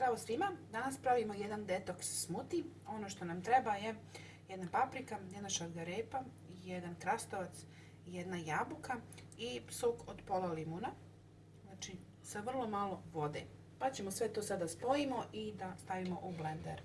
Zdravo svima, danas pravimo jedan detoks smuti. Ono što nam treba je jedna paprika, jedna šargarepa, jedan krastavac, jedna jabuka i sok od pola limuna. Znači sa vrlo malo vode. Pa ćemo sve to sada spojimo i da stavimo u blender.